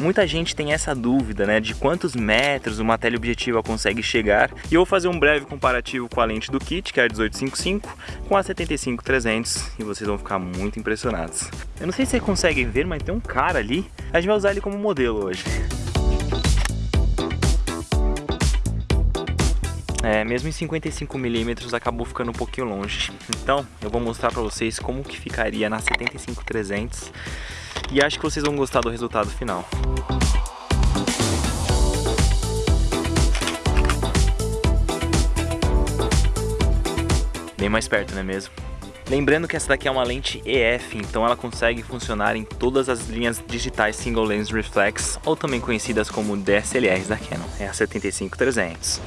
Muita gente tem essa dúvida, né, de quantos metros uma teleobjetiva consegue chegar, e eu vou fazer um breve comparativo com a lente do kit, que é a 1855, com a 75-300, e vocês vão ficar muito impressionados. Eu não sei se vocês conseguem ver, mas tem um cara ali, a gente vai usar ele como modelo hoje. É, mesmo em 55mm acabou ficando um pouquinho longe. Então, eu vou mostrar pra vocês como que ficaria na 75-300 e acho que vocês vão gostar do resultado final. Bem mais perto, não é mesmo? Lembrando que essa daqui é uma lente EF, então ela consegue funcionar em todas as linhas digitais Single Lens Reflex, ou também conhecidas como DSLRs da Canon, é a 75-300.